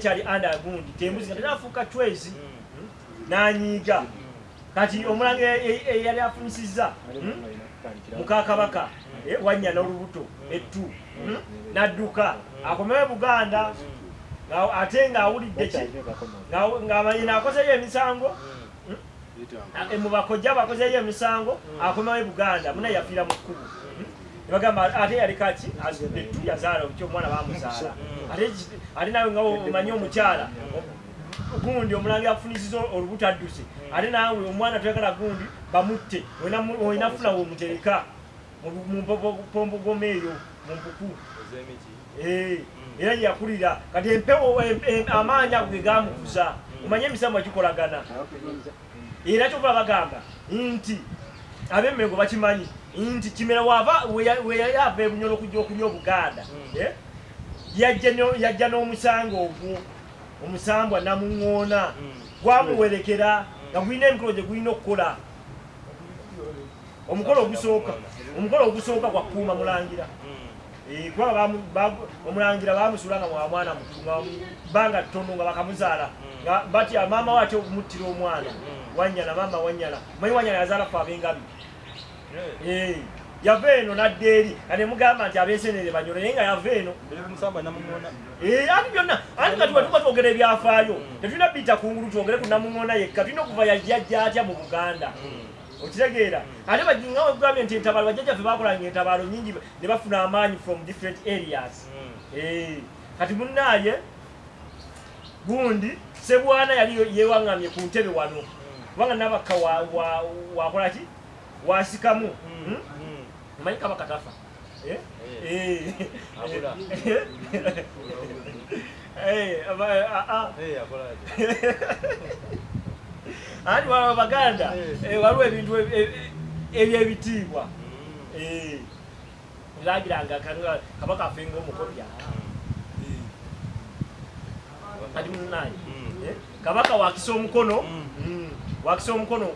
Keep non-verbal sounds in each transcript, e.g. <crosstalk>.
ekyali anda gundi tembuzi kati nafuuka twezi nanyiiga kati omulangira eyali afunyisizza hmm? mukakabaka eh, wanya n'olubuto ettu hmm? nadduka akomewo buganda nga- ate ng'awulidde ki? Nga- ng'amanyina akozeyo emisango Eh, mu bakojja bakozeyo emisango akomewo e buganda muna yafiira mu kkubu nebagamba ate yaleka ki azudde ettu yazaala ki omwana bamuzaala ate ki- ate nawe nga omanyi omukyala gundi omulangira afunisiza olubuto adduse. Ate nawe omwana toyagala gundi bamutte olina funa wemutereka mumpombogomo eyo mu mpuku. Eh, era gyeyakulira kati empewo em- em- amaanyi ago ge gamukuza omanye emisambo gikolagana. Era kyokuba bagamba nti abemmengo bakimanyi nti kimera wava weyayava ebunyolo okujja okulya obuganda. Eh, yajja no- yajja n'omusango ogwo omusambwa namuŋŋoona. Gwamuwerekera nga gulina emikolo gye gulina okukola. Omukolo ogusooka omukolo ogusooka gwakuuma mulangira. Eh, kuba omulangira bamusula nga mwa mwana mutu nga bbanga ttono nga bakamuzaala. Batya maama we atya okumuttira omwana wanyana maama wanyana manyi wanyana yazaala fe ab'engabi yava eno nadda eri. Nga nemugamba nti abeesenere banyolo naye nga yava eno. Eh, ati byonna? Ati nga tuba tuba twogera ebyafaayo? Tetulina bita kungulu twogere ku namuŋona yekka. Tulina okuva yajjajja atya mu buganda. Okitegeera. Ate bajinga ogambye nti entabaalo bajjajjaffe bakolanga entabaalo nyingi ne bafuna amaanyi from different areas. Eh, kati munaaye gundi sebwana yali yewaŋŋamye ku ntebe wano. Kubanga nabakka wa- wa- wakola ki wasikamu. Hmm? omanyi kabaka tafa. Abula. Aba- a- a- ati waba baganda. Eh. eh, waliwo ebintu ebi- ebi- ebyebitiibwa Eh, lagiranga kabaka afenga omukopya kati munaye Eh, kabaka wakisa omukono. Wakisa omukono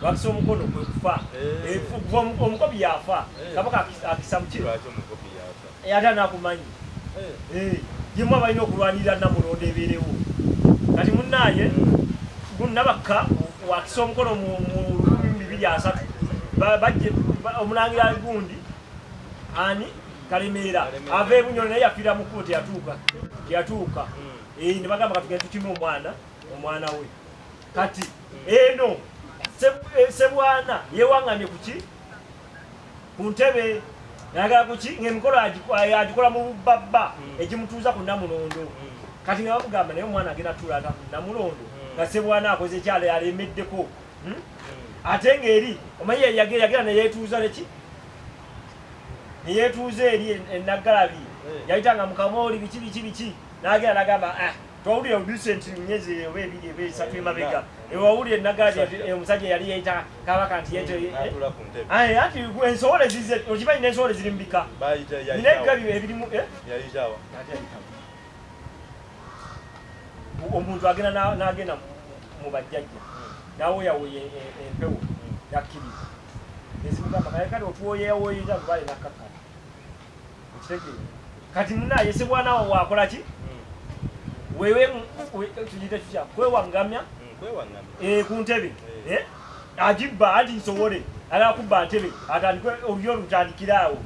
eh, wakisa omukono kwe kufa. Eh. Eh, omukopi yafa Eh. kabaka akisa- mukiro ate anakumanyi yemu abalina okulwanirira namulondo ebeerewo. Kati munaye gunabakka wakisa omukono mu lukumi bibiri asatu omulangira gundi ani? Kalemeera ava ebunyolo naye yafiira mu kkubo teyatuuka teyatuuka. Eh, ne bagamba katugende tukime omwana omwana we. Kati eno Seb- eh, sebwana yewaŋŋamye kuki ku ntebe. Nayagala kuki ngaemikolo eh, agikola mu bubbabba egimutuuza ku namulondo. Kati nga bamugamba naye omwana agenda tuulata ku namulondo nga sebwana akoze ekyalo yalemeddeko. Hmm? ate ng'eri omanyi yagera neyeetuuza neki neyeetuuza eri en- enaggalabi Eh. yayitanga mukamooli biki biki biki. N'agera nagamba twawulire obisenti myezi oba ebiri oba esatu emabega ewawulire enaggalabi Omusajja. omusajja yali yayita kabaka nti Aye, anti ensowole zize okimanyi n'ensowole ziri mubika nina ebigabi ebirimu eh? Omuntu agenda na- n'agenda mu- bajjajja. Nawoyawoya empewo yakkiriza. Ezimugamba kaye kati otuwoyeyawoyeza lubale nakkakala okitegeera kati munaye sebwana wa tugite tutya? Kwewaŋŋamya eh, ku ntebe. Eh? agibba anti nsobole. Agala kubba ntebe atandike olulyo lutandikire awo.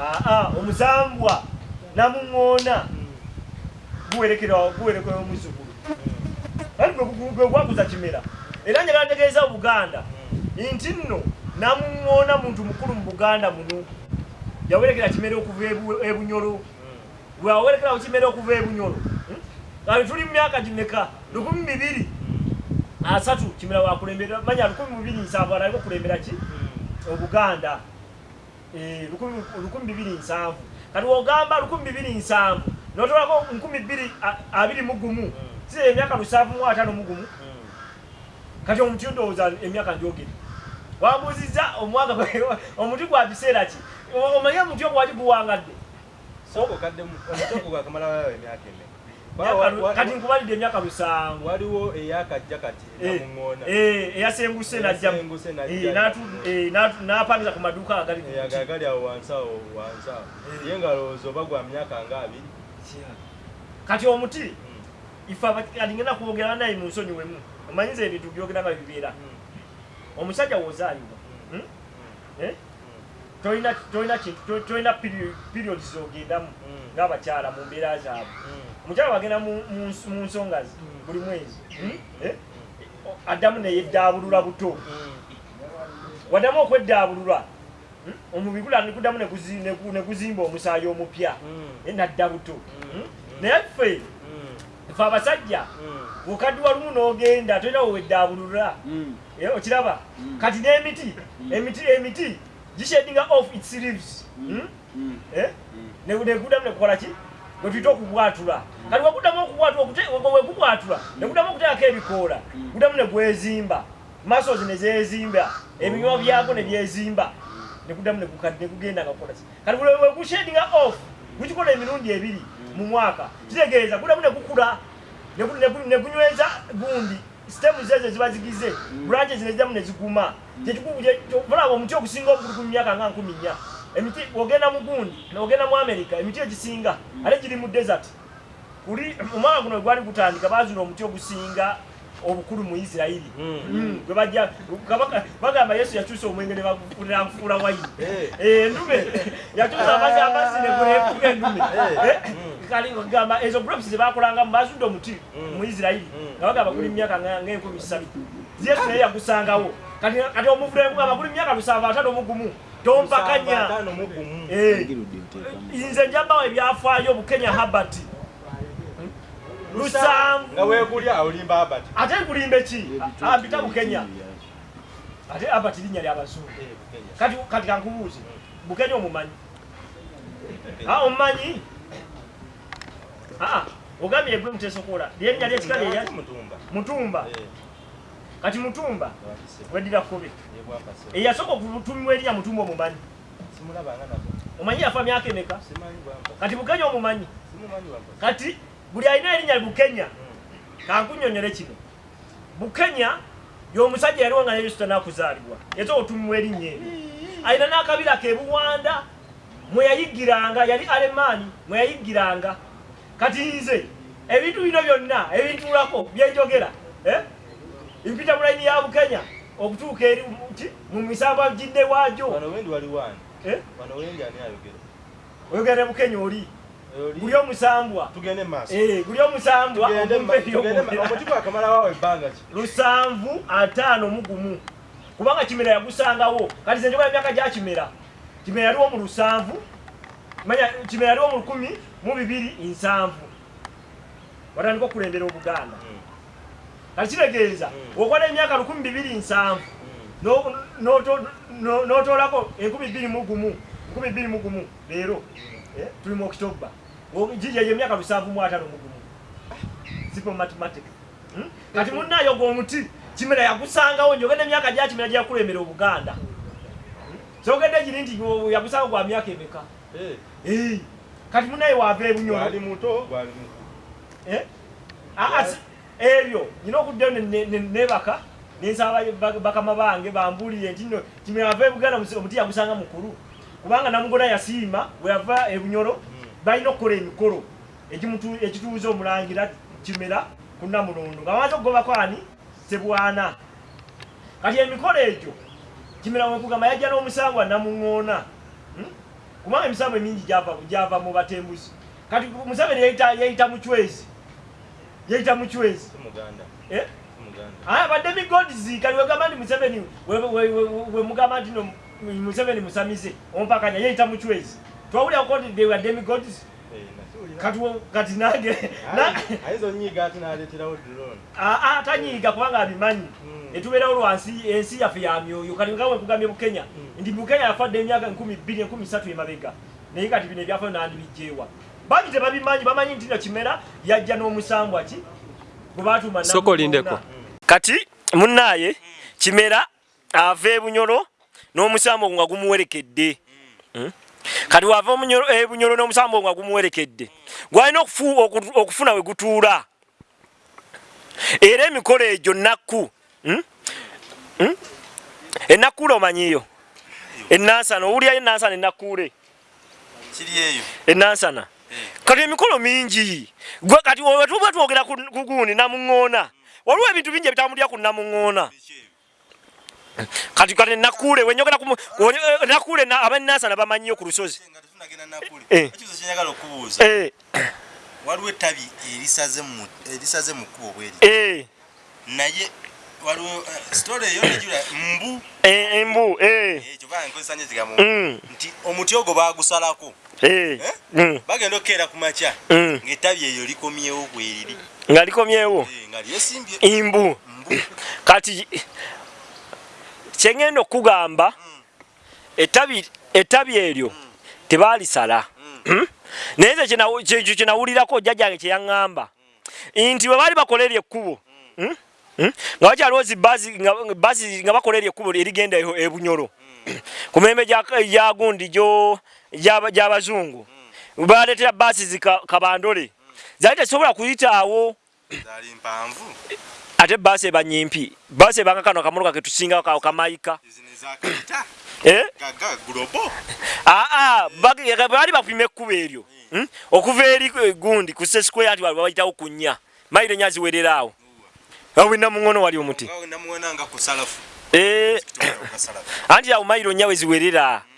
Aa omusambwa namuŋŋoona. Guwerekera guwerekera omuzukulu. Anti gwe gwakuza kimera. Era njagala ntegeeza obuganda nti nno namuŋŋoona muntu mukulu mu buganda muno. Yawerekera kimera okuva ebu- ebunyolo. Bwawerekerawo kimera okuva ebunyolo Hmm? kati tuli mu myaka gimeka lukumi bibiri asatu kimera wakulembera manya lukumi bibiri nsanvu alaliko kulembera ki? Obuganda. Eh, lukumi lukumi bibiri nsanvu. Kati wogamba lukumi bibiri nsanvu notolako nkumi bbiri a- abiri mu gumu si emyaka lusanvu mu ataano mu gumu? Kati omuti ndowooza emyaka njogere. Wambuziza omwaka gwe- omuti gwa biseera ki? O- omanye omuti ogwo wali guwangadde Myaka lu- kati nkubalidde emyaka lusanvu waliwo eyakajja kati Eh, eh, eyasenguse najja Eyasenguse najja. Eh, eh, n'atu- n'apangiza ku maduuka agali ku muti. eyagagali awo wansi awo wansi awo Eh. ye nga lowooza oba gwa myaka nga abiri kati omuti ife alingena kwogera naye mu nsonyi wemu omanyiza ebintu byogeranga bibeera omusajja wozaalibwa hmm? Eh? tolina tolina kintu to- tolina peri- periods zogendamu ng'abakyala mu mbeera zaabwe omukyala wagenda mu- mu ns- mu nsonga ze buli mwezi. Hmm? Eh? Addamu neyeddaabulula buto. Waddamu okweddaabulula hmm? omubiri gula nikuddamu ne guzi- ne gu- ne guzimba omusaayi omupya. Eh, nadda buto. Hmm? naye ffe ffe abasajja bwokaddiwa lumu n'ogenda tolina weweddaabulula Eh, okiraba? Kati n'emiti emiti emiti gishedinga off its leaves? Eh? Ne- gwe tuyita okubwatula kati weguddamu okubwatula wegubwatula neguddamu okuteekako ebikoola guddamu negwezimba masos nezezimba ebinywa byagwo nebyezimba neguddamu negukadi negugenda nga kukola kati wegushedinga off gukikola emirundi ebiri mu mwaka kitegeeza guddamu negukula negu- negu- negunyweza gundi sitemu zezo ziba zigize branches neziddamu neziguma olaba omuti okusinga obukulu ku myaka nga nkumi nnya emiti ogenda mu gundi ogenda mu america emiti egisinga ate giri mu desert. Kuli omwaka guno gwali gutandika bazina omuti ogusinga obukulu mu isirairi Mm, gwe bajja bagamba yesu yakyusa omwenge ne bagufuulira nfuula wayini. Eh. Eh, endume. Yakyusa amazzi amazzi negunefuga endume. Eh. Eh, kali gamba ezo grapes zebakolangamu bazudde omuti mu isirairi nga bagamba guli myaka ng'enkumi ssatu yesu naye yagusangawo. Kati kati omuvule gamba guli myaka lusanvu atano mu gumu tompakanya. Nze njabawo ebyafaayo bukenya habert lusanvu nga wekulya olimba abati ate nkulimbe ki? Ambita bukenya ate abert linnya lyabazungu kati kankubuuze bukenya omumanyi? Omumanyi? Aa ogambye egwe mutesokola lyennya lyekika lyeya mutumba. Mutumba. Eh, kati mutumba weddira Yebwakase. eyasooka okutumibwa erinnya mutumba omumanyi? Omanyi yafa myaka emeka? Kati bukenya omumanyi? Kati buli alina erinnya bukenya kankunyonyole kino. Bukenya y'omusajja yaliwo nga yesu tanakuzaalibwa. Yete otumibwa erinnya eryo. Alina n'akabira ke buwanda mwe yayiggiranga yali alemaani mwe yayiggiranga kati nze ebintu bino byonna ebintuulako byenjogera eh? Mpita mulayini ya bukenya okutuuka eri mu- mu misango gidde waagyo. Eh? oyogera ne bukenya oli? Guli omusambwa. Eh, guli omusambwa lusanvu ataano mu gumu. Kubanga kimera yagusangawo. Kati ze njogera emyaka gya kimera. Kimera yaliwo mu lusanvu manya kimera yaliwo mu lukumi mu bibiri nsanvu. Watandika okulembera obuganda Mm, kati kitegeeza Mm. okola emyaka lukumi bibiri nsanvu. Mm. no- n'otoolako enkumi bbiri mu gumu nkumi bbiri mu gumu leero eh, tuli mu okitoba gijeyo emyaka lusanvu mu ataano mu gumu? Simple mathematics. Hmm? kati munnayo gwe omuti kimera yagusangawo njogenda emyaka gya kimera gyeyakulembera obuganda. Kyogedde giri nti gwe- yagusanga gwa myaka emeka? Eh, Eh, kati munnaye waava gwali ebyo nyina okuddayo ne- ne- ne- nebaka nensaba ba- bakama bange bambulire nti no kimera ava ebuganda omuti yagusanga mukulu. Kubanga namugona yasiima bwe yava ebunyolo balina okukola emikolo ekituuza omulangira kimera ku namulondo. Nga bamaze okugobako ani? Sebwana kati emikolo egyo kimera wekugamba yajja n'omusango namuŋoona. Hmm? kubanga emisango emingi gyava mu batembuzi. Kati museveni yayita yayita mucwezi yayita mucwezi muganda. Eh? badde migodzi kali wegamba nti museveni we- we- we- wemugamba nti museveni musamize ompakanya yayita mucwezi twawulyako nti were demigods Eh, kati nange Ah, ah, tanyiiga kubanga abimanyi. Mm. etubeerawo lwansi ensi yaffe ya myoyo. Kati nga wekugambye bukenya nti bukenya yafadde emyaka enkumi bbiri enkumi satu emabega. Naye kati bino ebyafayo nandibijjeewa bangi tebabimanyi bamanyi nti no kimera yajja n'omusambwa ki? Gwe batuma Soko lindeko. kati munnaaye kimera ava ebunyolo n'omusambo nga gumuwerekedde. Hmm? kati wava ebunyolo n'omusambo nga gumuwerekedde. Gwalina okufu- oku- okufuna we gutuula. Era emikolo egyo nakku Hmm? Hmm? enakkuule omanyiyo enansana owulyayo enansana enakkuule enansana kati emikolo mingi. Gwe kati wetuba twogera ku gundi namuŋŋoona waliwo ebintu bingi ebitambulira ku namuŋŋoona. Kati kati nakule wenyogera ku eh, nakule na- abanansana bamanyiyo ku lusozi. Eh. Eh, waliwo ettabi erisaze mu erisaze mu kkubo bweri eh, naye waliwo sitole eyo nejula mbu. Eh, embu eh, ekyo baa nkozesa nyo ekigambo. Mm, nti omuti ogwo bagusalako bagenda okukeera ku makya. Mm. ng'ettabi eyo likomyewo bweriri nga likomyewo? Eh, imbu. Mbu. Kati kyengenda okugamba ettabi ettabi eryo tebaalisala Hmm? naye nze kyekyo kyenawulirako jjajjange kyeyaŋŋamba nti bwe baali bakola eryo ekkubo hmm? Hmm? nga bakyaliwo zibasi basi nga bakola eryo ekkubo erigenda e- ebunyolo ku mirembe gya- gya gundi gyo gy'abazungu baleetera basi zikabandole zaali tezisobola kuyitaawo ate basi eba nyimpi basi ebanga kano akamotoka ketusinga ka- kamayika ezakayita <coughs> Eh? gulobo <coughs> aa baali bapima ekkubo eryo. Hmm? okuva eri eh, gundi ku sesquare nti bayitawo ku nnya. Mayiro enya ziwerera awo. Awina muŋono wali omuti. Eh, <coughs> anti awo mayiro nnya weziwerera Eh.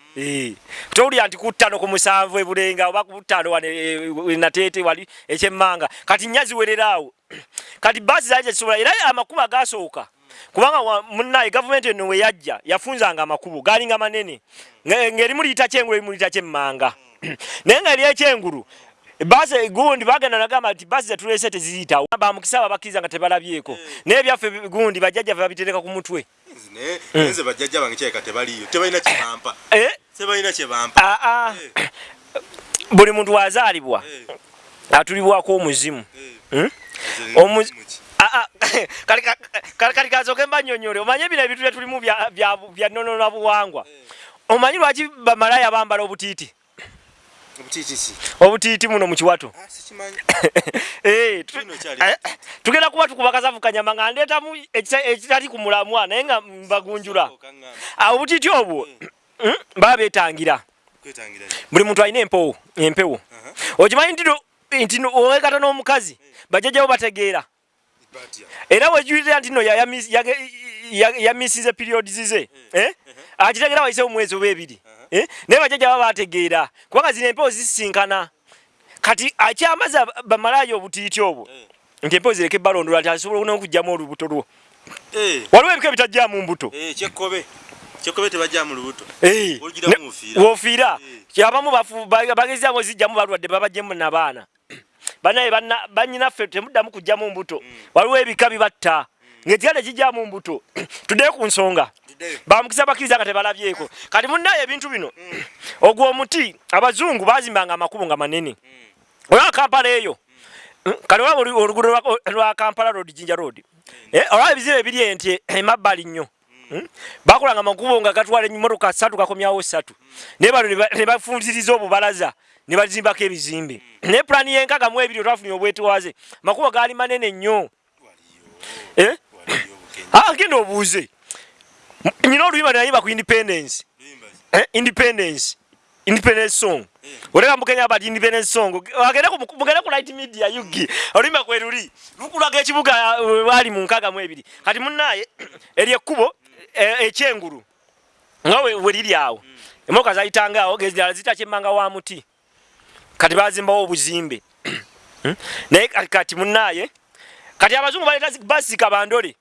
Towulira nti ku ttano ku musanvu ebulenga oba ku ttano wane nateete wali ekyemmanga? Kati nnya ziwerera awo. <clears throat> Kati baasi zaali tezisobola era amakubo agasooka. Kubanga munnaye gavumenti eno we yajja yafunzanga amakubo gaalinga manene. Nge- ng'erimu liyita kyengulu erimu liyita kyemmanga. <clears throat> Naye nga eryekyengulu baasi gundi bagenda nagamba nti baasi zetuleese teziyitawo bamukisa babakkiriza nga tebalabyeko naye ebyaffe gundi bajjajjaffe babitereka ku mutwe. Nze bajjajja bange kyeka tebaliyo tebalina kyebampa Eh, tebalina kyebampa aa buli muntu wazaalibwa atulibwako omuzimu? Omu- Ah, ah, kali ka- kali- kali kazoke mbanyonyole omanye bino ebintu byetulimu bya- nonona buwangwa. Omanyi lwaki bamalaya bambala obutiiti? Obutiiti muno mu kiwato. Sikimanyi. <laughs> Eh, tu- Kino kyali eh, tugenda kuba tukuba kasavu kanyama nga ndeetamu ekita- ekitali ku mulamwa naye nga mbagunjula. Ah, obutiiti obwo baba beetangira. Kwetangira buli muntu alina empewo empewo. Okimanyi nti owekata n'omukazi bajjajjawo bategeera. Era wejulira nti no yamisize periods ze eh? akitegera wayise omwezi oba ebiri eh? naye bajjajja baba bategeera kubanga zino empewo zisinkana kati akyamaza bamalayo obutiiti obwo nti empewo zireke ebalondola nti asobola nokugjamu olubuto lwo. Waliwo ebika ebitajjamu mbuto kyekkobe tebajja mu lubuto. Eh, ne- mufiira. woofiira Eh. abamu bafu- ba- bagezaako zijjamu balwadde babajjemu nabaana. <clears throat> Banaye banna- bannyinaffe temuddamu kujjamu mbuto. Waliwo ebika bibatta. Ngaekigale kijjamu mbuto. <clears throat> Tuddeyo ku nsonga. Bamukisa bakkiriza nga tebalabyeko. Kati munnaye ebintu bino. Ogwo omuti abazungu bazimbanga amakubo nga manene. Olaba kampala eyo. Kale waba olu- oluguudo lwa- kampala road jinja road. Eh, olaba ebizibu ebiri enti emabbali nnyo? Bakolanga amakubo nga gatwala emmotoka ssatu gakomyawo ssatu. Naye bano ne ba- ne bafunziriza obubalaza ne bazimbako ebizimbe. Naye pulaani y'enkaga mu ebiri otwafunye obwetwaze amakubo gaali manene nnyo. Eh? waliyo obukenye Ah, genda obuuze. Nyina oluyimba nayimba ku independence. Eh? independence. Independence song. Oleka mukenya bati independence song. Mugende ku light media yugi oluyimba kweruli lukulaga ekibuga uh, bali mu nkaga mu ebiri. Kati munnaye <clears throat> eri ekkubo eh, ekyengulu. Nga we we liri awo. Emotoka zayitanga awo gezirala zitakyemmanga wa muti. Kati bazimbawo obuzimbe. Hmm? naye kati- munnaye kati abazungu baleeta zi- basi kabandole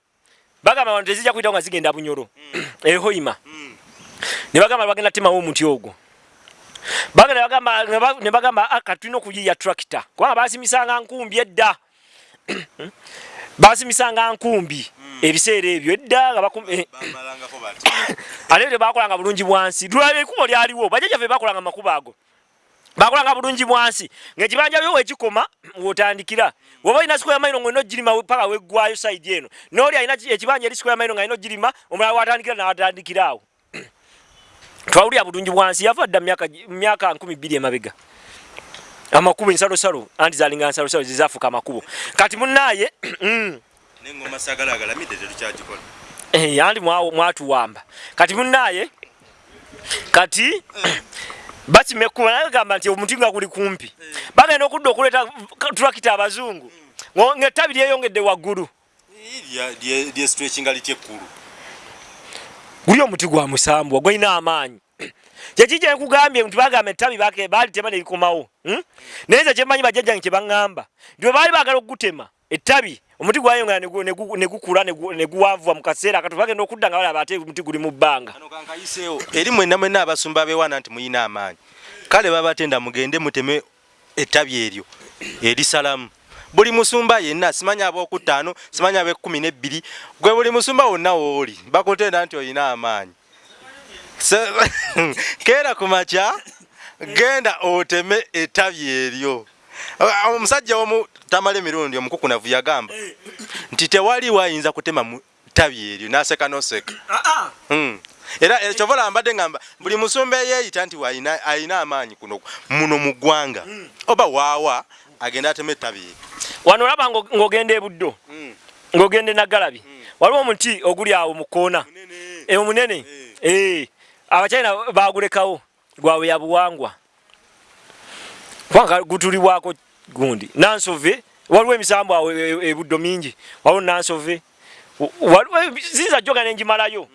bagamba bantu tezijja kuyitawo nga zigenda bunyolo ehoima ne bagamba bagenda temawo omuti ogwo. Ne ba- ne bagamba "Ah, kati tulina okuyiya tractor. Kubanga basimisanga nkumbi edda. Basimisanga nkumbi ebiseera ebyo edda nga eh, <coughs> ate tebakolanga bulungi bwansi tulaba ekkubo lyaliwo bajjajjaffe bakolanga makubo ago. Bakolanga bulungi bwansi ngaekibanja byo wekikoma wotandikira. Woba olina sikoya mairo nga olina ogirima paka weggwayo saidi eno noli alina ki- ekibanja eri sikoya mairo nga alina ogirima omulala watandikira nawatandikira awo. <clears throat> Twawulira bulungi bwansi yava dda mu myaka gi- mu myaka nkumi bbiri emabega. Amakubo ensalosalo anti zalinga nsalosalo zizafuka amakubo. Kati munaaye <clears throat> mm, neŋŋoma sagala agalamidde tetukyagikola Eh, yandi mwa- mwatuwamba. Kati munaaye kati basimekuba naye gamba nti omuti nga guli kumpi. Bagenda okudda okuleeta tulakita abazungu. Ngo- ng'ettabi lyeyongedde waggulu. Lye stretchinga litya ekkulu. Guli omuti gwa musambwa gwalina amaanyi. Kyeki kyenkugambye nti bagamba ettabi balitema nerikomawo hmm? naye nze kyemmanyi bajjajjange kye baŋŋamba. Nti bwe baali baagala okugutema ettabi omuti gwayongera ne gu- ne gu- ne gukula ne gu- ne guwanvuwa mu kaseera kati bagenda okudda nga balaba ate omuti guli mu bbanga. Eri mwenna mwenna abasumba bewana nti muyina amaanyi. Kale babatenda mugende muteme ettabi eryo erisalamu. Buli musumba yenna simanya abokutaano simanya abekumi nebbiri gwe buli musumba wonna wooli bakutenda nti oyina amaanyi. <laughs> Keera ku makya genda oteme ettabi eryo omusajja omu tamala emirundi omukukunavu yagamba nti tewali wayinza kutema mu ttabi eryo naseka noseka. Mm. era eh, kyova olambadde ngamba buli musumba eyeeyita nti ayina amaanyi kuno muno mu ggwanga oba waawa agenda atema ettabi eryo. Wano olaba ngo- ng'ogenda ebuddo ng'ogenda enagalabi waliwo omuti oguli awo mu koona Eh, omunene? Eh, abakyayina bagulekawo gwawe ya buwangwa kubanga gutulibwako gundi. Nansove waliwo emisambu awo e- e- ebuddo mingi. Waliwo nansove ziyinza joga nenjimalayo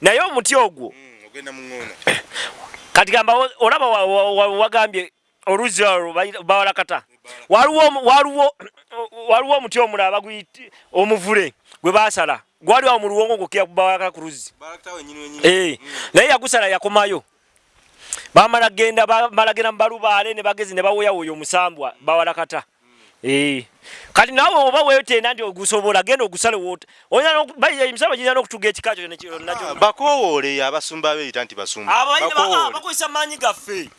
naye omuti ogwo. Muŋoona <coughs> kati gamba olaba wa- wa- wa- wagambye oluzzi olwo bayi- bawalakata. Waliwo omu- waliwo waliwo omuti omulala baguyita omuvule gwe basala gwali awo mu luwongo ngokira bawalakata ku luzzi. Wenyini Eh, naye yagusala yakomayo bamala genda bamala genda mu balubaale ne bagezi ne bawoya oyo omusambwa bawalakata Eh. kati nawe oba weetenda nti ogusobola genda ogusale woota emisaba girina n'okutuga ekika kyo nekyo- nakyo bakowoole abasumba beeyita nti basumba. Bakowoole. bakozesa maanyi gaffe.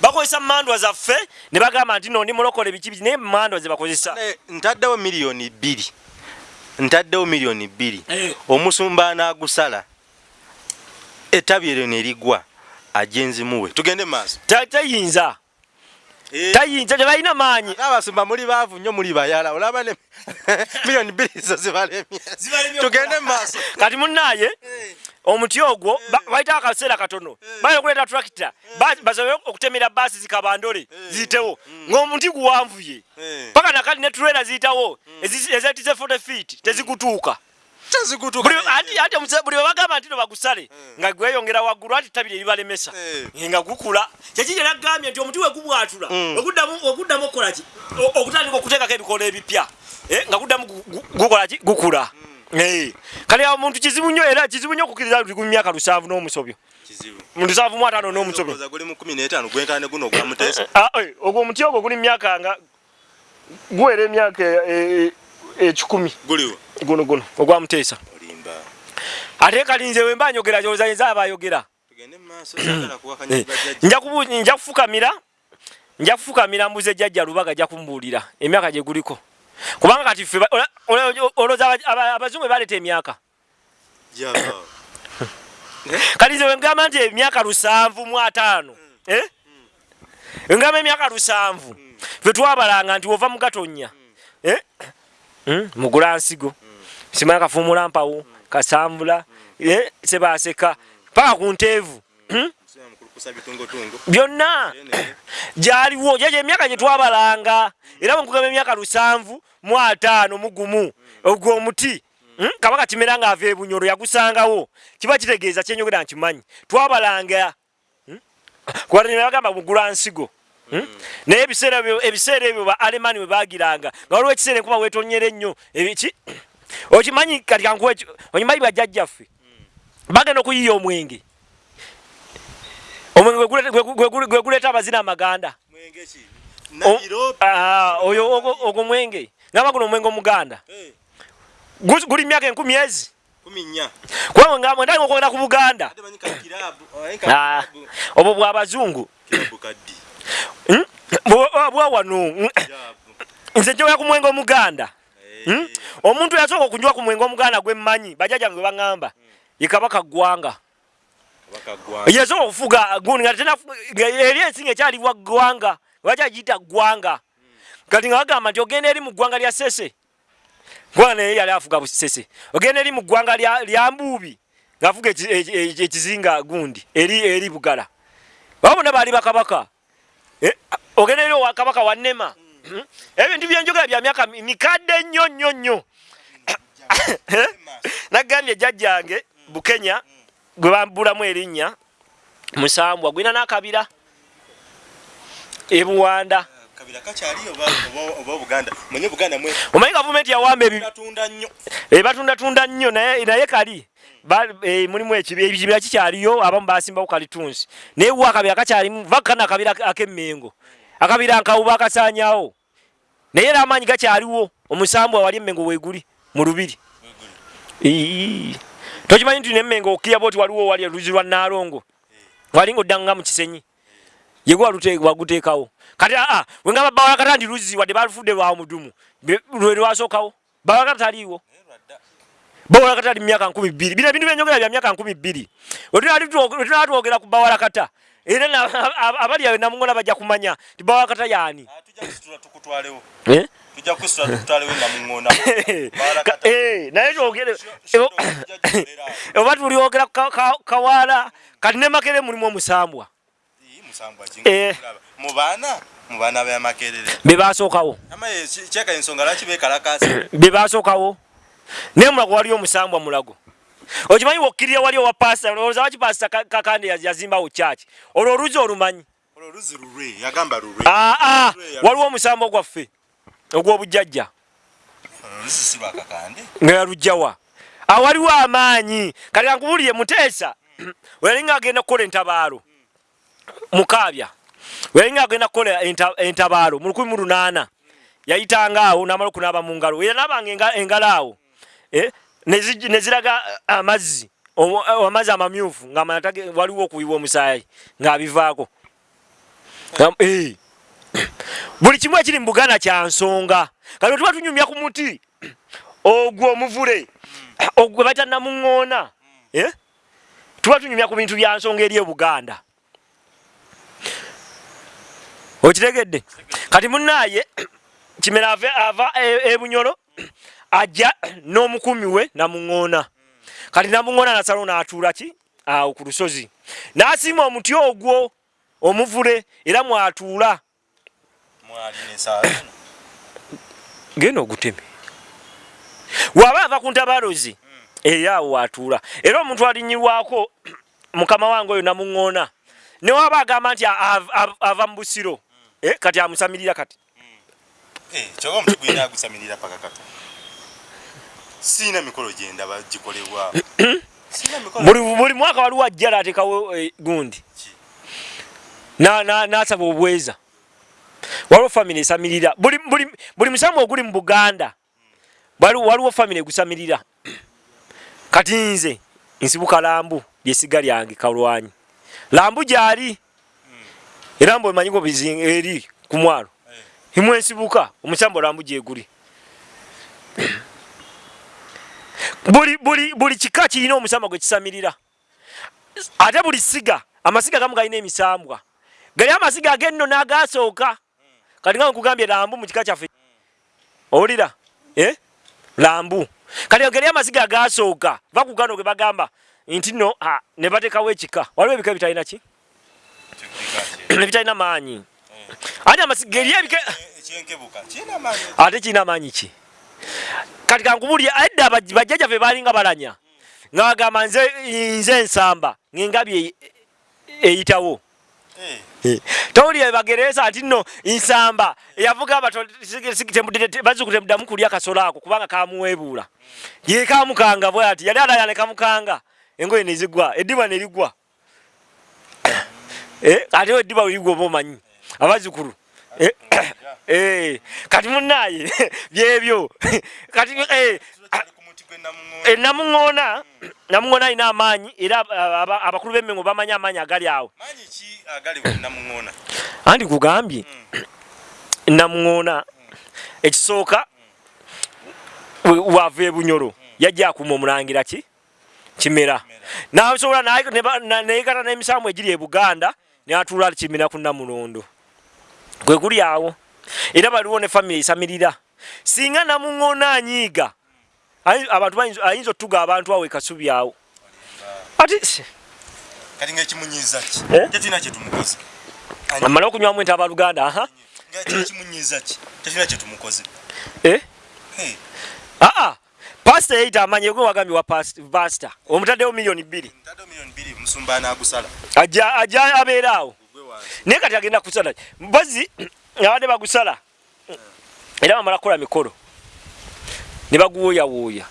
Bakozesa mandwa zaffe ne bagamba nti no ndi mulokole biki biki naye mandwa ze bakozesa. Ne- ntaddewo miliyoni bbiri. Ntaddewo miliyoni bbiri. Eh. omusumba anaagusala ettabi eryo ne ligwa ajenzimuwe tugende maaso. Ta- tayinza. Eh, tayinza tebalina maanyi. Ate abasumba muli baavu nnyo muli bayala. Olaba ne <laughs> miliyoni bbiri zo zibalemye. Tugende maaso. <laughs> Kati munnaye omuti ogwo ba- bayita akaseera katono. Bayina okuleeta turakita basobole okutemera baasi zikabandole ziyitewo. Ng'omuti guwanvuye. Eh. paka nakati ne tulera ziyitawo. Ezi- ezetize 40 feet tezigutuuka tezigutuka Buli- webagamba nti no bagusale nga gweyongera waggulu ati ttabi lyeribalemesa Eh. nga gukula. Kyekiri era gambye nti omuti wegubwatula Mm. oguddamu okukolaki okutandika okuteekako ebikola ebipya Eh, nga guddamu gu- gu- gukolaki gukula. Eh. kale omuntu kizibu nnyo era kizibu nnyo okukkiriza guli mu myaka lusanvu n'omusobyo. Mu lusanvu mu ataano n'omusobyo. Olowooza guli mu 15 gwenkana ne guno ogwamuteesa Ah, eh, ogwo omuti ogwo guli myaka nga guwera emyaka eh, eh, ekikumi. Guno guno. Ogwamuteesa olimba. Ate kalinze we mba njogera kyolooza yinza aba ayogera. Eh, nja kufukamira nja kufukamira mbuze jjajja lubaga ajja kumbuulira. Emyaka gye guliko. Kubanga kati ffe olowooza aba- aba- abazungu baleeta emyaka. Jaba. <coughs> Kati nze wengamba nti emyaka lusanvu mu ataano. Eh? wengamba emyaka lusanvu. Ffe twabalanga nti wova mu gatonya. Eh? Mm, mugula nsigo simanya kafuumula mpawo kasambula sebaseka paka ku nteevu. Mm? Bitungotungo byonna. <coughs> Gyaliwo gyegyo emyaka gye twabalanga. Era bwenkugamba emyaka lusanvu mu ataano mu gumu ogwo omuti mm, kabaka kimera nga ava ebunyolo yagusangawo. Kiba kitegeeza kyenyogera nkimanyi twabalanga kubatbagamba mugula nsigo naye ebiseera ebyo- ba alemani bwe bagiranga nga waliwo ekiseera enkuba wetonyera ennyo. Ebiki <clears throat> okimanyi kati kankuwa okimanyi bajjajjaffe bagenda okuyiya omwenge. Omwenge gwe guleeta abazina amaganda. Ah, oyo ogwo- mwenge. Ngamba guno omwenge omuganda. Eh, Gu- guli myaka enkumi ezi. Kubanga nga mwendanga okwogera ku buganda. Ah, obwo bwabazungu kaddi. Mm? Bwa- bwa wano Mm. kilabu nze njogera ku mwenge omuganda. Eh, Mm? omuntu yasooka okunywa ku mwenge omuganda gwe mmanyi bajajja gwe baŋŋamba ye kabaka gwanga kabaka gwanga yasooka okufuga gundi eri ensi nga ekyalibwa gwanga bakyagiyita gwanga kati nga bagamba nti ogenda eri mu ggwanga lya sese gwanga naye yali afuga busese ogenda eri mu ggwanga lya mbuubi eki- ekizinga gundi eri eri bugala. Babona baali bakabaka Eh, ogenda eri owa kabaka wannema Mhm. ebintu byenjogera bya myaka mi- mikadde nnyo nnyo. Nnyo Eh? nagambye jjajjange bukenya gwe bambulamu erinnya musambwa gwina n'akabira. Ebuwanda omanyi gavumenti yawamba ebi batunda nnyo. Naye kali? Eh, mulimu ekibi- ekibira kikyaliyo abamu basimbawo kalitunsi. Naye wa akabira kakyalimu vakana akabira ak- ak'emmengo akabira nkawuba akasanyawo naye era amaanyi gakyaliwo omusambwa wali emmengo weeguli mu lubiri. Tokimanyi nti nemmengo okiyaba oti waliwo wali oluzi lwa naalongo wali ngaoddanga mu kisenyi. Yegwe waguteekawo. Kati aa wengamba bawalakata nti luzzi wadde balufudde lwa mudumu lwe lwasookawo. Bawalakata taliiwo. Bawalakata ali myaka nkumi bbiri. Bino ebintu byenjogera bya myaka nkumi bbiri. Wetunaba twogera ku bawalakata era abali awe namuŋola bajja kumanya. Ti bawalakata yaani? Eh? <laughs> eh, naye oba tulyogera kawaala kati ne makere mulimu omusambwa musambwa Eh. mu baana mu baana bamakerere be basookawo amaye kyeka ensonga lwaki bekalakasa be basookawo naye mulago waliyo omusambwa mulago okimanyi wokkirira wali owa pasita olowooza waki pasita Ka- kakande yaz- yazimbawo kyaki olwo oluzi olumanyi? Olwo luzi lulwe yagamba lulwe. Aa waliwo omusambwa gwaffe ogw'obujjajja. Nga yalugjawa awaliwo amaanyi. Kati ankubulire muteesa <clears throat> weyalinga agenda kukola entabaalo mukaabya weyalinga agenda kukola enta- entabaalo mu lukumi mu lunaana yayitanga awo namala okunaaba mu ngalo. Era naabanga enga- engalo awo eh, ne zi- ne ziraga eh, amazzi eh, amazzi amamyufu tage- waliwo okuyiwa omusaayi ng'abivaako. Nga- eh. <coughs> buli kimu ekiri mu buganda kya nsonga. Kati tuba tunyumya ku muti <coughs> ogwo omuvule <coughs> ogwe bayita namuŋŋoona tuba tunyumya ku bintu bya nsonga eri ebuganda okitegedde? Kati munaaye kimera ava e- ebunyolo ajja n'omukumi we namuŋŋoona. Kati namuŋŋoona nasalo n'atuula ki? Awo ku lusozi. N'asiima omuti ogwo omuvule era mwatuula. <coughs> Genda oguteme. Waba ava ku ntabalozi. Eri awo watuula. Era omuntu alinyirwako <coughs> mukama wange oyo namuŋŋoona. Newaba agamba nti av- av- ava mu busiro. Eh, kati amusamirira kati. Kyoba omuti gwina agusamirira paka kata siina mikolo gyendaba gikolebwa. Siina mikolo buli buli mwaka waliwo ajjala atekawo eh, gundi? Na- na- nasaba obweza. Waliwo famire esamirira. Buli, buli, buli musamu oguli mu buganda wali- waliwo famire egusamirira. Kati nze nsibuka lambu lyesiga lyange kalwanyi. Lambu gyali era mbu emanyi ngo bizinga eri ku mwalo. Eh. imwe nsibuka omusambo lambu gyeguli buli, buli, buli kika kirina omusamba gwe kisamirira. Ate buli siga amasiga gamu galina emisambwa. Gali amasiga agenno n'agasooka. Kati nga nkugambye lambu mu kika kyaffe. Owulira? Eh? lambu. Kati gali amasiga agasooka. Vakugano ge bagamba nti no ah, ne batekawo ekika. Waliwo ebika bitalina ki? <clears throat> Ebitalina maanyi. Ate amasiga eri ebika ekyenkebuka kiina maanyi? Ate kirina maanyi ki kati kankubulye edda baj- bajjajjaffe balinga balanya. Nga bagamba nze nze ensamba ng'engabi eyi- eyitawo. Eh, towulire bagereza nti nno nsamba. Yavuga bazukute muddamu kulya kasolo ako kubanga kamuwebuula ye kamukanga bwe ati yali alaya ne kamukanga. Engoye nezigwa eddiba nerigwa Eh, ate eddiba werigwa oba omanyi? Abazukulu Eh, eh, kati munaye <laughs> byebyo. <laughs> Kati eh, namuŋŋoona. eh, namuŋoona namuŋoona alina amaanyi era aba- aba- abakulu b'emmengo bamanyi amaanyi agali awo. Maanyi ki agali bwe namuŋŋoona anti kugambye namuŋoona ekisooka we- wava ebunyolo yajja akuma omulangira ki? Kimera. Nasobola neyekata n'emisambu egiri e buganda natuula kimera ku namulondo. Gwe guli awo era baliwo ne famire esamirira. Singa namuŋoona anyiiga abantu ayinza otuga abantu awo ekasubi awo. Ati kati ngaekimunyiza ki? Eh? tetina kyetumukoze amala okunywamu ente abaluganda aha. Ngaekimunyiza ki? Tetina kyetumukoze Eh? Aa pasita yeyita amanyi gwe wagambye wa pasita omutaddewo miliyoni bbiri. Ajja abeera awo. Naye kati agenda kusala. Mpozi abadde bagusala era bamala kukola mikolo. Ne baguwooyawooya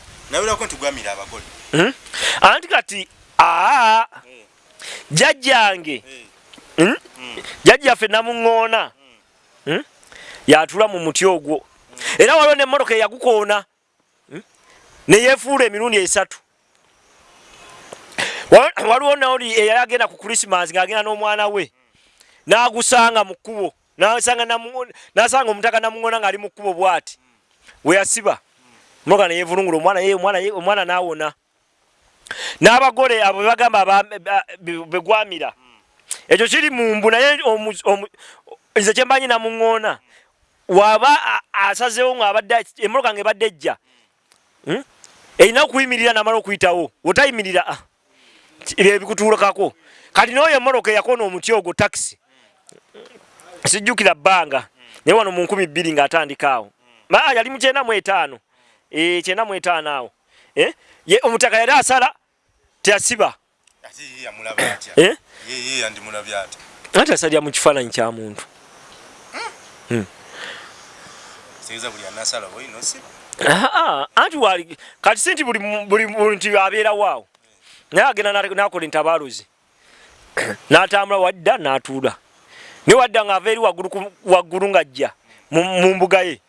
abagole. Hmm? anti kati aa jajjange Eh, hmm? jajjaffe namuŋŋoona. Hmm? yatula mu muti ogwo. Era waliwo nemmotoka eyagukoona. Hmm? neyefuula emirundi esatu. Wa- waliwo noli eyali agenda ku krisimas ng'agenda n'omwana we. N'agusanga mu kkubo nasanga namu- nasanga omutaka namuŋona ng'ali mu kkubo bw'ati. Weyasiba motoka neyevulungula omwana omwana n'awona. N'abagole abo bebagamba begwamira ekyo kiri mumbu naye nze kyembanyi namuŋona waba asazewo ngaabadde emotoka ngaebadde ejja. Hmm? erina okuyimirira namala okuyitawo. Otayimirira ah, ebyo ebikutuulakako kati noyo emotoka eyakona omuti ogwo takisi sijjukira bbanga. Naye wano mu nkumi bbiri ng'atandika awo. Maa yali mu kyenda mu etaano. Eh, kyenda mu etaano awo. Eh, ye omutaka yali asala teyasiba. Ye yamulaba atya? Eh? ye ye yandimulabye atya? Anti asalira mu kifaananyi kya muntu. Tegeeza buli anasala boyina osiba Ah, ah, anti wali kati si nti buli buli muntu abeerawo awo naye agenda na- nakola entabaaluzi. <clears throat> N'atambula wadda n'atuula ne wadda ng'ava eri waggulu ng'ajja mu mbuga ye.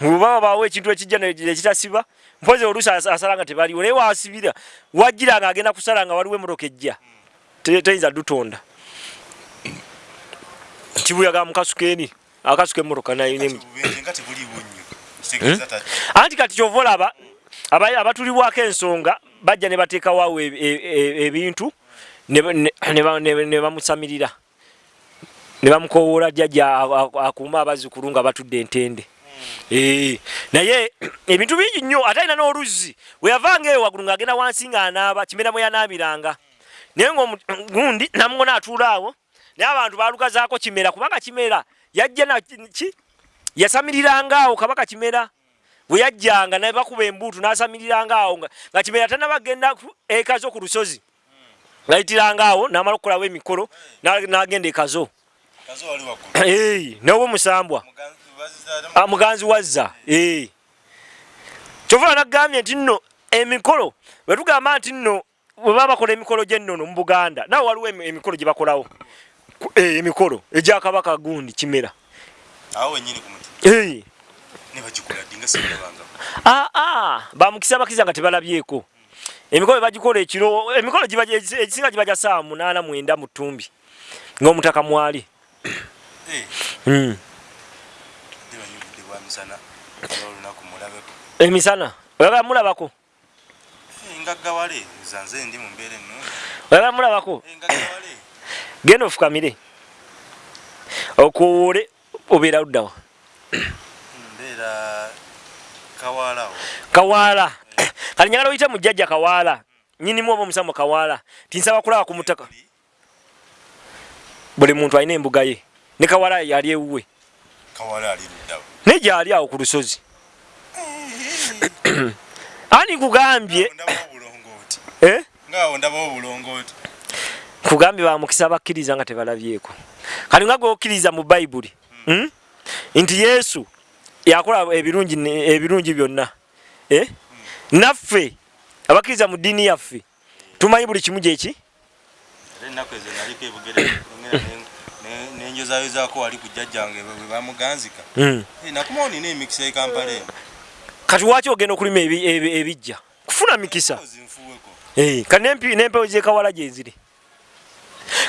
Bweba babaawo ekintu ekijja ne- ekitasiba mpozi oluusi as- asala nga tebaliwo naye wasibira wajjira ng'agenda kusala nga waliwo emotoka ejja Te- teyinza dutonda. Kibuyaga mukasukeeni akasuka emmotoka nga kitegeeza tajja anti kati kyova olaba aba- abatulibwako ensonga bajja ne bateekawo e- e- e- ebintu ne ba- ne- ne ba- ne- ne bamusamirira ne bamukowoola jjajja akuuma abazzukulu nga batudde entende. Eh, naye <clears throat> ebintu bingi nnyo ate alina n'oluzzi. Weyavanga eyo waggulu ng'agenda wansi ng'anaaba kimera mwe yanaabiranga. Naye ngaogundi namuŋona atuula awo naye abantu baalukazaako kimera kubanga kimera yajja na ki? Yasamiriranga awo kabaka kimera. Bwe yajjanga naye bakuba embuutu n'asamiriranga awo nga kimera tanabagenda ku- ekazo ku lusozi. Ngayitiranga awo n'amala okukolawo emikolo na- n'agenda ekazo Ei, <clears throat> n'oba musambwa Muganzi bazizaalamu. Ah, muganzi wazza. Ee kyova nagambye nti nno emikolo bwe tugamba nti nno bwe baba bakola emikolo gy'ennono mu buganda nawe waliwo emi- emikolo gye bakolawo Ku- eh, emikolo egyakabaka gundi kimera. Awo wenyini ku muti. Ei. ne bagikola ddi nga sindabangako aa bamukisa bakiriza nga tebalabyeko. Emikolo bagikola ekiro emikolo giba gye- egisinga giba gya saa munaana mwenda mu ttumbi ng'omutaka mwali Eh, Mm. mulabeko emisana oyagala mulabako? Eh, ngaggawale zanze ndi mu mbeera ennungi oyagala mulabako? Eh, genda ofukamire. Okowoole obeera luddawa mbeera kawaalawo kawaala kati njagala oyite mu jjajja kawaala nyinimu oba omusamu kawaala tinsaba kulaba ku mutaka buli muntu alina embuga ye. Ne kawaala yali ewuwe. Naye gyali awo ku lusozi. <clears throat> Ani obulongooti eh? nkugambye bamukisa bakkiriza nga tebalabyeko. Kati nga gweokkiriza mu bayibuli hmm? nti yesu yakola ebirungi ebirungi byonna. Eh? naffe abakkiriza mu ddiini yaffe tumanyi buli kimu gyeki era ennaku ezo naliko ebugere nenjozayozaako wali ku jjajjange bwe bamuganzika. Hmm. Eh, nakumawo nina emikisa ekampala eno. Kati waki ogenda okulima ebi- ebi- ebijja? Kufuna mikisa. Eh, kati n'empewo zekawala gyeziri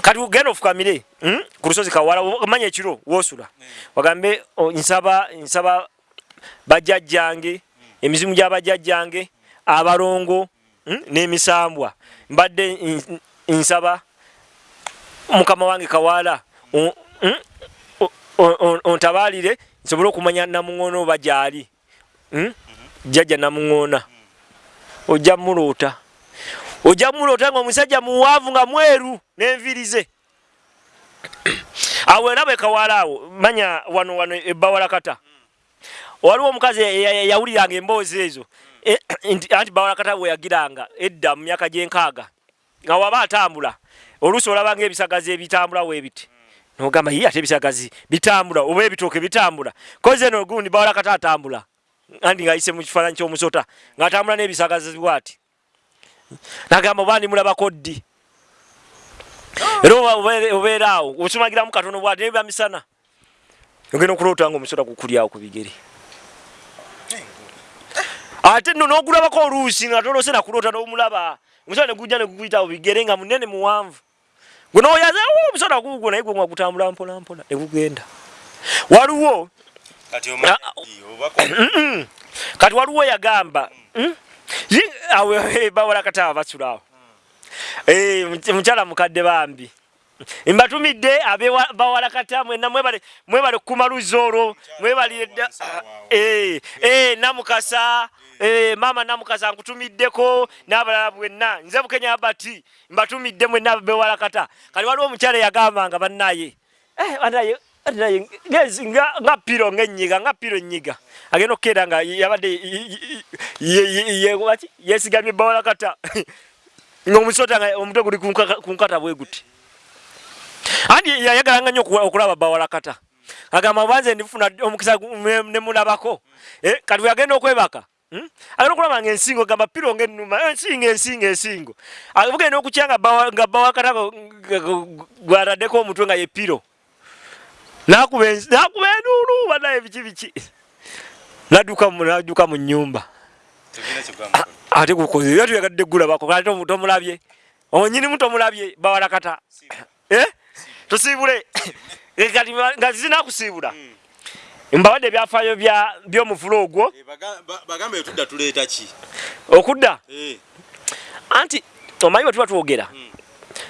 kati ugenda ofukamire mm? ku lusozi kawala omanya ekiro wosula. Wagambe o, nsaba nsaba bajjajjange emizimu gy'abajjajjange abalongo n'emisambwa mbadde nsaba mukama wange o- ontabaalire nsobole okumanya namuŋoona oba gyali. Mm? jjajja namuŋoona ojja muloota ojja mulota nga omusajja muwaavu nga mweru nenvirize. Awo era bwekawala awo manya wano wano ebawalakata waliwo omukazi yawuliranga emboozi ezo. E, anti bawalakata bweyagiranga edda mu myaka gyenkaaga nga waba atambula oluusi olabanga ebisagazi ebitambula webiti nogamba ye ate ebisagazi bitambula oba ebitooke bitambula. Koze eno gundi bawalakata atambula. Anti ngaayise mu kifaananyi ky'omusota ng'atambula n'ebisagazi bwati. Nagamba oba ndimulabako ddi? Era obeera awo osumagiramu katono bwati nebiba misana ogenda okuloota nga omusota kukulyawo ku bigere. Ate nno n'ogulabako oluusi nga tolose nakuloota n'omulaba. Omusota negujja negukuyitawo bigere nga munene muwanvu gwe noyaza omusota gugwo naye gwe nga gutambula mpolampola negugenda waliwo kati waliwo yagamba awe bawala kataba basulawo Eh, mukyala mukadde bambi mbatumidde abebawalakata mwena mwebale kumaluzi olwo mwebalidda eh, eh, namukasa mama namukasa nkutumiddeko n'abalala bwenna nze bukenya abati mbatumidde mwenna bewalakata kali waliwo omukyala yagambanga bannaye nga piro ngaenyiga nga piro enyiga agenda okukeera nga yabadde yesigamye bawalakata <laughs> ng'omusota nga omutwe guli ku nkata bwe guti andi yayagalanga nnyo okulaba bawalakata agamba banze ndifuna omukisa ne mulabako eh, kati weyagenda okwebaka hmm? agenda okulaba nga ensingo gamba piro ngaenuma ensingo ensingo ensingo. Bugenda okukya nga bawakata gwataddeko omutwe nga ye piro. Nakuba enduulu banaye biki biki? Nadduka mu nyumba ate gukoze era tuyagadde gulabako kale tomulabye. Onyinimu tomulabye bawalakata eh? Tusiibule eh, kati nga zina kusiibula hmm. mbabadde ebyafaayo byomuvulo ogwo. Eh, okudda? Anti omanyi bwetuba twogera? Hmm.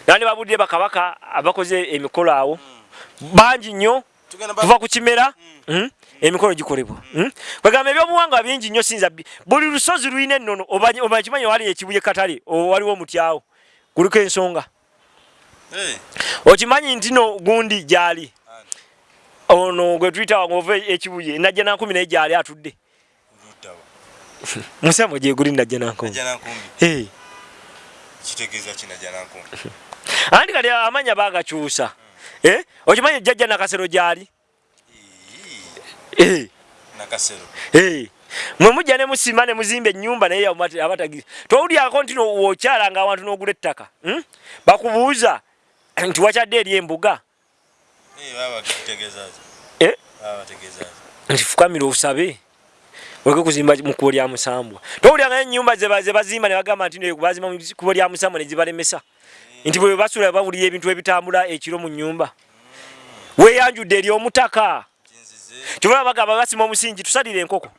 nandi babudire bakabaka abakoze emikolo awo. Hmm. bangi nnyo. Kuva ku kimera. Emikolo gikolebwa. Hmm? kwegamba ebyobuwangwa bingi nnyo sinza buli lusozi lulina ennono obakimanyi wali ekibuye katale waliwo omutyawo guliko ensonga okimanyi nti no gundi gyali? Ono gwe tuyita ova ekibuye najja nankumi naye gyali atudde. Musamo gyeguli najja nankumi anti kati amanya bagakyusa eh? okimanyi jjajja nakasero gyali? Mwe mujja ne musima ne muzimba ennyumba naye abatagiza towulyako nti wokyalanga awantu n'ogula ettaka? Hmm? bakubuuza nti wakyadde eri embuga? Eh, nti fukamira osabe. Oleke kuzimba mukubo lya musambwa towulyanga ennyumba zebazimba ne bagamba nti bazimba mukubo lya musambwa ne zibalemesa? Nti bwe basula bawulira ebintu ebitambula ekiro mu nyumba weyanjudde eri omutaka. Tubala bagamba basima omusingi tusalire enkoko.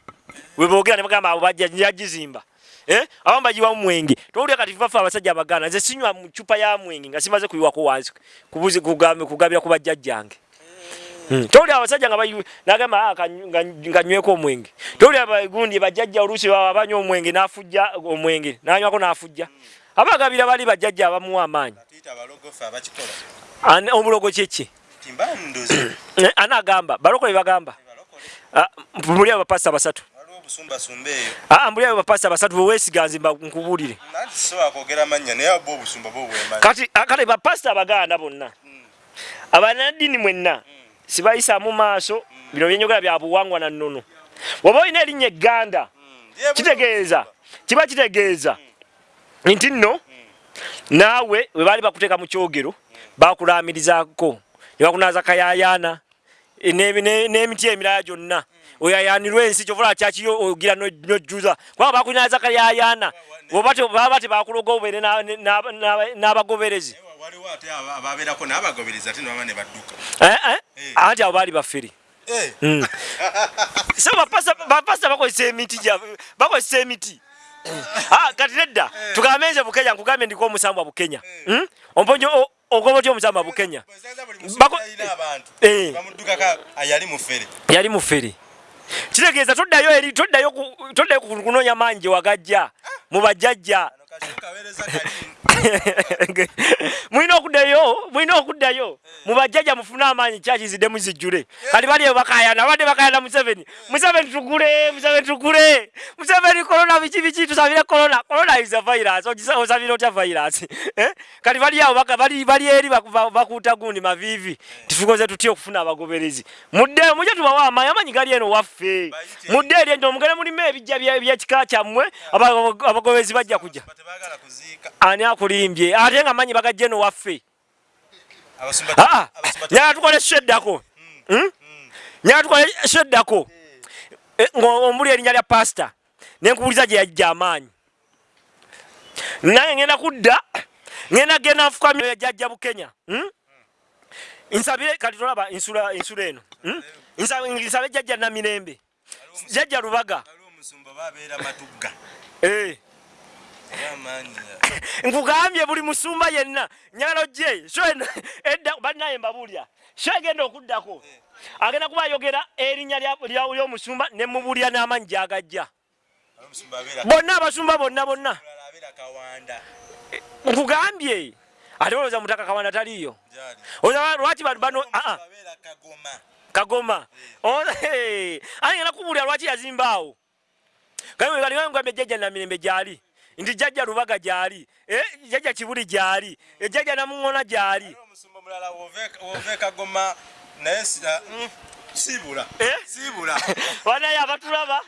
We boogera ne bagamba abo bajja njagizimba. Eh? Abamba jiwa mwenge. Towulira kati vafa abasajja abagana. Nze sinywa mu chupa ya mwenge nga simaze kuyiwa ko wansi. Kubuzi kugambe kugabira ku bajjajjange. Hmm. Towulira abasajja nga nagamba ah, nga nyweko omwenge. Towulira abagundi bajjajja olusi baba banyo omwenge nafujja omwenge. Nanywako nafujja. Abagabira bali bajjajja abamuwa amaanyi. Omulogo kyeki? Eh, anagamba balokole bagamba ah, mbuli abo bapasa basatu ah, abo bapasa basatu bwewesiganzimba nkubulire kati ah, kale bapasita abaganda bonna. Hmm. abanadini mwenna hmm. sibayisa mu maaso hmm. bino byenyogera byabuwangwa na nnono. Oba olina erinnya egganda kitegeeza kiba kitegeeza. Nti nno naawe we baali bakuteeka mu kyogero bakulamirizaako nebakunaza kayayana e, n'emiti emirala gyonna. Oyayanirwa ensi kyovula kyakiyo ogira nojuza kubanga bakunaza kayayana baba tebakuloga obeere n'abagoberezi. Eh, eh? anti abo baali baffere hmm. <laughs> so bapasa bakozesa emiti bakozesa emiti. Ah, kati nedda tugambe nze bukenya nkugambye ndiko omusambwa bukenya. Hmm? omponyo ogoba otya omusamba bukenya? Eh. yali mufere. Kitegeeza toddayo eri toddayo kunoonya mangi wagajja mu bajjajja <laughs> mulina okuddayo mulina okuddayo. Mubajjaja mufune amaanyi kyakizidde muzijjule kati bali bakayana badde bakayana museveni. Museveni tugule museveni tugule museveni korona biki biki tusabire korona korona is a virus. Osabire otya virus? <laughs> Eh? kati bali awo bali eri baku- ba- bakuuta gundi maviivi. Tufukoze tutya okufuna abagoberezi? Mudde mujje tubawa amaanyi amaanyi gali eno waffe. Mudde eri ento mugende mulimu ebijja bye- byekika kyammwe aba- abagoberezi bajja kujja. Tebaagala kuziika. Ani akulimbye ate nga manyi bagajje no waffe. Abasumba- aa abasumba- nyala tukole sheddako Hmm? nyala tukole sheddako Eh, ng'ombuli erinnya lya pasita nenkubuliza gye yajja amaanyi. Nange ngenda kudda ngenda genda nfuka yajjajja bukenya Hmm? nsabire kati tolaba ensula eno. Hmm? Nsabe- jjajja namirembe. Jjajja lubaga. omusumba babeera matugga. Nkugambye buli musumba yenna. Nyalo gye edda bannaye mbabuulya sho egenda okuddako? Agenda kuba ayogera erinnya ly'omusumba ne mubulya n'amanyi gyagajja. Bonna abasumba bonna bonna. Nkugambye ate olowooza mutaka kawanda olowooza lwaki bano bano kagoma. ate ngenda kubuulira lwaki yazimbaawo galigambye jjajja namirembe gyali nti jjajja lubaga gyali. Eh, jjajja kibuli gyali. Eh, jjajja namuŋona gyali. Omusumba mulala w'ove- w'ove kagoma naye ah, mm, siibula. Eh? Siibula. <laughs> banaye abatulaba.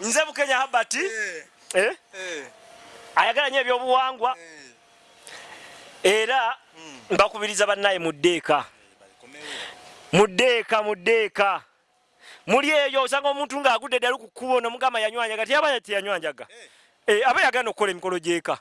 Nze bukenya habati ayagala nyo ebyobuwangwa. Era mbakubiriza bannaye muddeeka muddeeka muddeeka muli eyo osanga omuntu ng'agudde ddala ku kkubo nomugamba yanywanyaga. Tiyaba teyanywanjaga. Eh, aba yagenda okukola emikolo gyeka?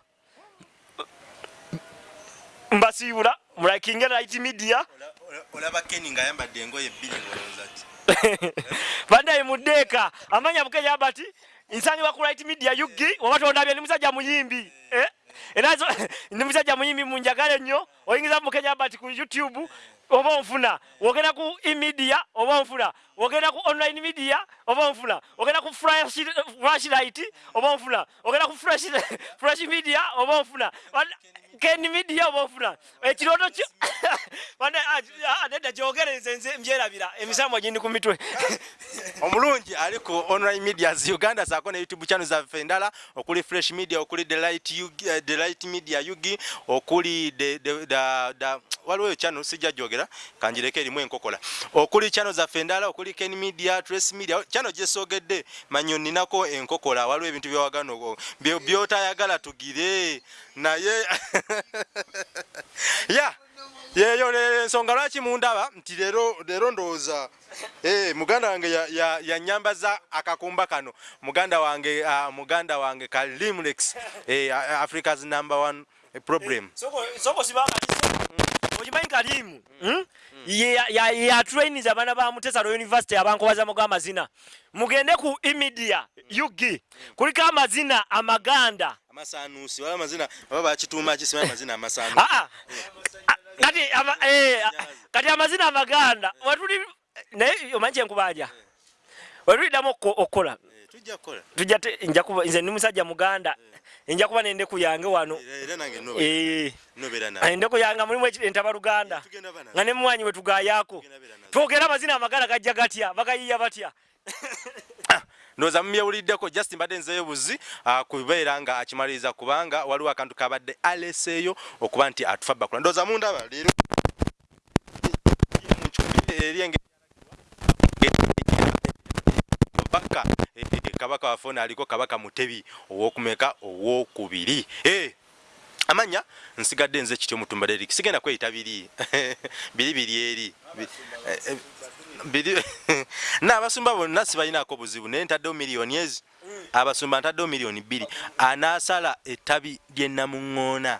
Mbasiibula mulakinge right media. Ola- ola- olaba keni ng'ayambadde engoye bbiri ng'olowooza ki? <laughs> Bandaye muddeeka amanya bukenya bati nsangibwa ku right media yugi oba tondabye ndi musajja muyimbi. Eh? era <laughs> ndi musajja muyimbi munjagale nnyo oyingiza mukenya bati ku youtube oba onfuna wogenda ku emedia oba onfuna. Wogenda ku online media oba onfuna. Ogenda ku flash flash light oba onfuna. Ogenda ku <laughs> flash media oba onfuna ken media oba onfuna ekirooto kyo <laughs> ah, ah, nedda gyogereze nze mbyerabira. Emisamwa gindi ku mitwe. <laughs> Omulungi ali ku online medias uganda saako ne youtube channel zaffe endala. Okuli fresh media okuli the light, Yugi- eh, media yugi okuli the- the- the- the- waliwo eyo channel sijja gyogera kanjireko erimu enkokola. Okuli channel zaffe endala okuli ken media trace media channel gyesoogedde manyo ninako enkokola waliwo ebintu byewagana ogo- bye- byotayagala tugire naye <laughs> ya yeyo ensonga lwaki mundaba? Nti leero ndowooza eh, muganda wange ya- ya- yanyambaza akakumba kano. Muganda wange uh, muganda wange ka limlex eh, africa's number one problem. Okimanyi kalimu yatrainiza abaana ba mutesalo university abankobazamu g'amazina mugende ku emedia ug kuliko amazina amaganda amasanusi wala amazina oba bakituuma kisimanyi amazina amasanusi. Aa, a- kati ama- eh, a- kati amazina amaganda wetuli naye omanyi kyenkubanja wetuliddamu okko- okukola Eh, tujja te- nja kuba nze ndi musajja muganda nja kuba nendeku yange wano. Eh, nawe endeku yange mulimu entabaluganda nga ne mumwanyi wetugayaako tugenda bera nazo. twogera amazina amagala gajja gatya bagayiya batya <laughs> ndowooza mumyewuliddeko just mbadde nzeeyo buzi ah, kubeera nga akimaliriza kubanga waliwo akantu kabadde aleseeyo okuba nti atufa bakula. Ndowooza mundaba leero. Kabaka. Eh, kabaka waffe aliko kabaka mutebi owokumeka owokubiri. Eh, amanya nsigadde nze kityo mutumba derik sigenda kweyita biri. <laughs> Biri biri eri <laughs> N'abasumba bonna sibalinako buzibu naye ntaddewo miliyoni ezi abasumba ntaddewo miliyoni bbiri anaasala ettabi lyennamuŋŋoona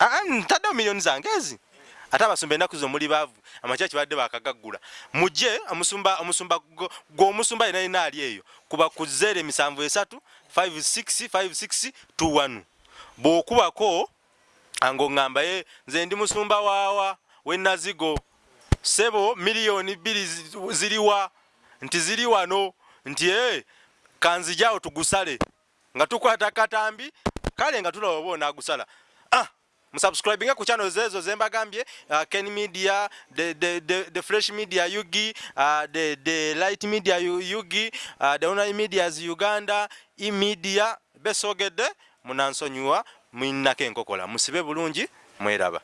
Ah, ah, ntaddewo miliyoni zange ezi? Ate abasumba ennaku zo muli baavu amakya kibadde bakagaggula mujje omusumba omusumba gweomusumba yena yena ali eyo kuba ku zero emisanvu esatu 565621 bw'okubako ngaoŋŋambaye nze ndi musumba waawa wenazigo sebo miliyoni bbiri zi- ziriwa nti ziri wano nti e kanzijawo tugusale nga tukwata katambi kale nga tulaba oba onaagusala ah, musubscribinge ku channel zezo zembagambye uh, ken media the, the, the, the fresh media yugi uh, the, the light media Yu- yugi uh, the online medias uganda emedia besogedde munansonyiwa mwinako enkokola. Musibe bulungi mweraba